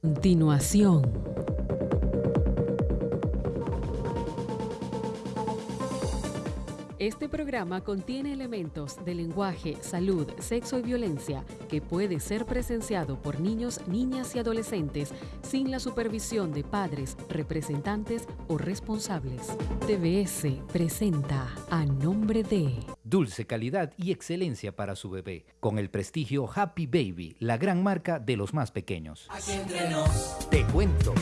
Continuación. Este programa contiene elementos de lenguaje, salud, sexo y violencia que puede ser presenciado por niños, niñas y adolescentes sin la supervisión de padres, representantes o responsables. TBS presenta a nombre de Dulce calidad y excelencia para su bebé, con el prestigio Happy Baby, la gran marca de los más pequeños. Aquí entre nos, Te cuento.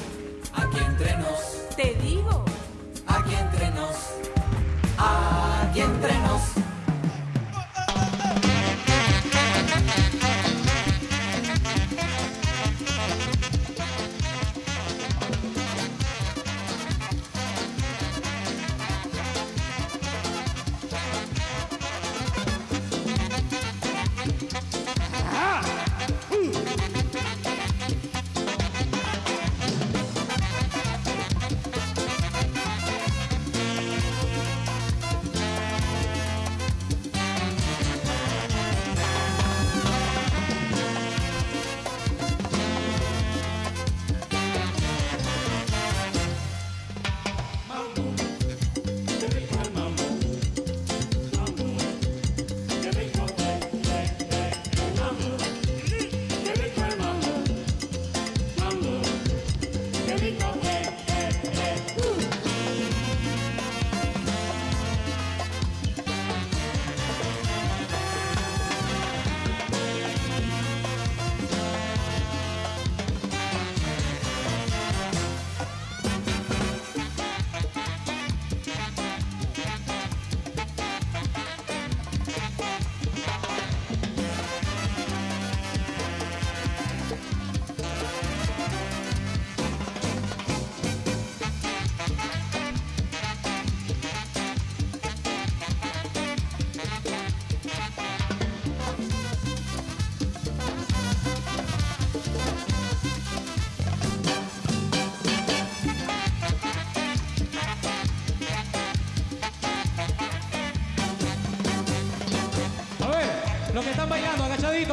aquí entre nos, Te digo. aquí entre nos, aquí entre nos.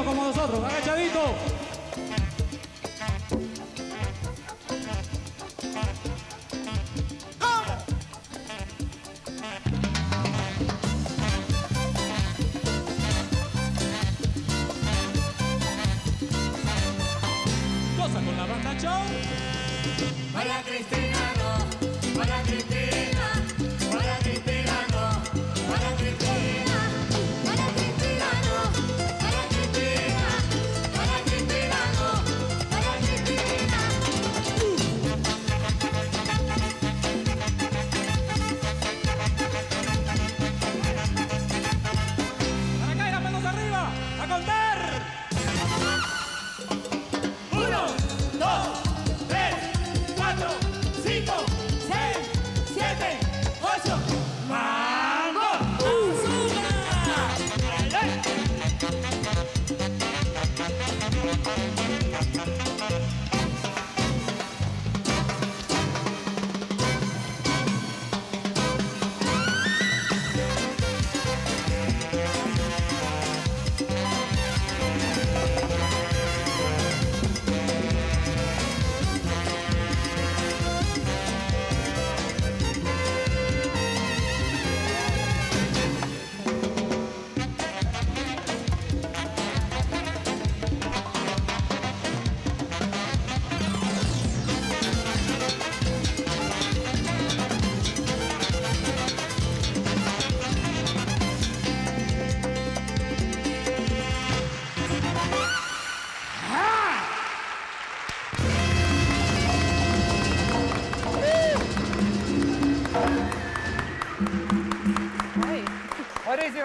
Como nosotros, agachaditos. Cosa con la banda show. María Cristina no, María Cristina,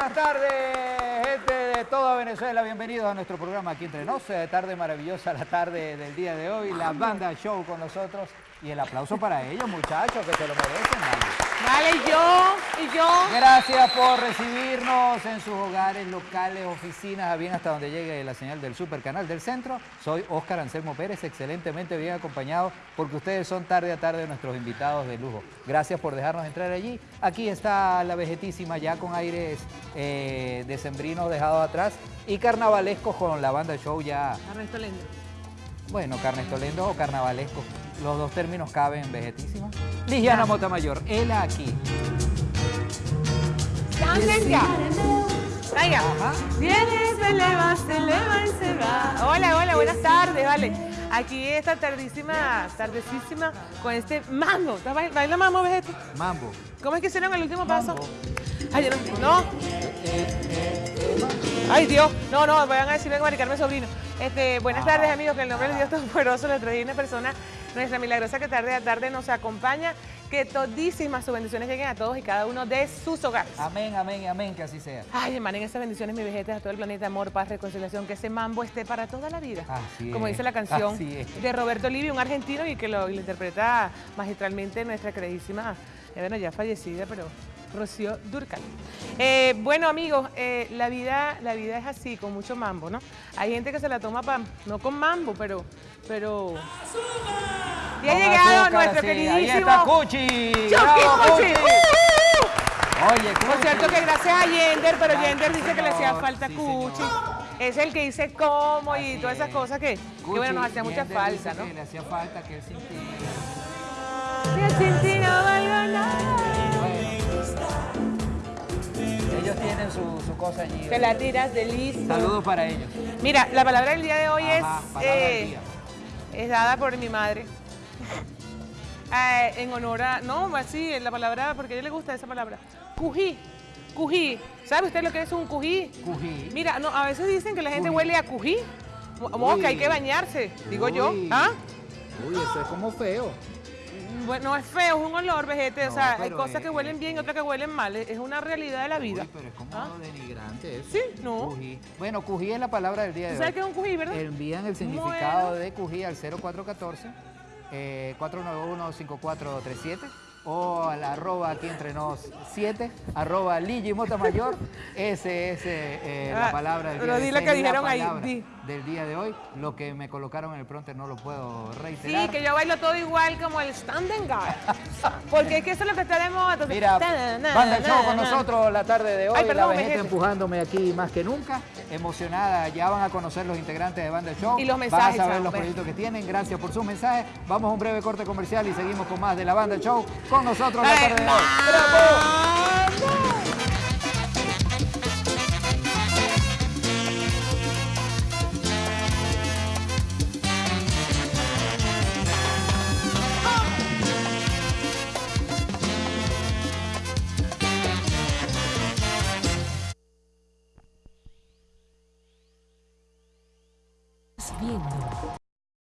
Buenísimas tardes, gente de toda Venezuela. Bienvenidos a nuestro programa aquí entre nos. Eh, Tarde maravillosa, la tarde del día de hoy. La banda show con nosotros. Y el aplauso para ellos, muchachos, que se lo merecen. ¿Vale? Y yo, y yo. Gracias por recibirnos en sus hogares, locales, oficinas, a bien hasta donde llegue la señal del Super Canal del Centro. Soy Óscar Anselmo Pérez, excelentemente bien acompañado, porque ustedes son tarde a tarde nuestros invitados de lujo. Gracias por dejarnos entrar allí. Aquí está la vegetísima ya con aires eh, decembrinos dejados atrás y carnavalescos con la banda show ya lento. Bueno, carnestolendo o carnavalesco. Los dos términos caben en vegetísima. Ligiana Motamayor, él aquí. ¡Venga! Venga. Viene, se eleva, se eleva y se va. Hola, hola, buenas tardes, vale. Aquí esta tardísima, tardecísima, con este mambo. ¿Estás bail- ¿Baila mambo, vejete? Mambo. ¿Cómo es que hicieron el último paso? Mambo. Ay, no, no. Ay, Dios. No, no, vayan a decirme a maricarme sobrino. Este, buenas tardes, amigos. Que el nombre de Dios Todopoderoso, nuestra divina persona, nuestra milagrosa que tarde a tarde nos acompaña. Que todísimas sus bendiciones lleguen a todos y cada uno de sus hogares. Amén, amén, amén, que así sea. Ay, emanen esas bendiciones, mi vejete, a todo el planeta, amor, paz, reconciliación, que ese mambo esté para toda la vida. Así Como es, dice la canción así es. de Roberto Livio, un argentino, y que lo, y lo interpreta magistralmente nuestra queridísima, eh, bueno, ya fallecida, pero Rocío Durcal. Eh, bueno, amigos, eh, la, vida, la vida es así, con mucho mambo, ¿no? Hay gente que se la toma, pa- no con mambo, pero... pero... Y ha llegado azúcar, nuestro sí, queridísimo... Ahí está Cuchi. Chucky ¡Bravo, Cuchi. Cuchi! ¡Uh! Oye, Por Cuchi. cierto que gracias a Yender, pero Yender dice que le hacía falta Sí, cuchi. señor. Es el que dice cómo y Así todas esas es. cosas que, que bueno, nos hacía mucha falta, ¿no? que le hacía falta que él sintiera. Que sin ti no valgo nada. Ellos tienen su, su cosa allí. Te la tiras de listo. Saludos para ellos. Mira, la palabra del día de hoy Ajá, es, eh, es dada por mi madre. Eh, en honor a, no, así, la palabra, porque a ella le gusta esa palabra. Cují, cují. ¿Sabe usted lo que es un cují? Cují. Mira, no, a veces dicen que la gente Cují. huele a cují. Mo- Mosca, hay que bañarse, digo yo. Uy. ¿Ah? Uy, eso es como feo. Bueno, no es feo, es un olor, vejete. o sea, hay cosas es- que huelen bien y otras que huelen mal. Es es una realidad de la vida. Uy, pero es como ¿Ah? denigrante eso. Sí, no. Cují. Bueno, cují es la palabra del día ¿Tú de sabes hoy. qué es un cují, verdad? Envían el significado de cují al 0414 eh, 491-5437 o al arroba aquí entre nos 7, arroba Ligi Mayor. Ese es eh, la Ah, palabra del día pero di la Esa que es la dijeron ahí, di. Del día de hoy. Lo que me colocaron en el pronter no lo puedo Sí, reiterar. que yo bailo todo igual como el standing guy. Porque es que eso es lo que moda. entonces, Mira, banda el show con nosotros la tarde de hoy. Ay, perdón, la vejete. empujándome aquí más que nunca. Emocionada, ya van a conocer los integrantes de Banda el Show. Y los Van a mensajes, saber chamo, los proyectos que tienen. Gracias por sus mensajes. Vamos a un breve corte comercial y seguimos con más de la Banda el Show con nosotros la tarde de hoy. ¡Vamos!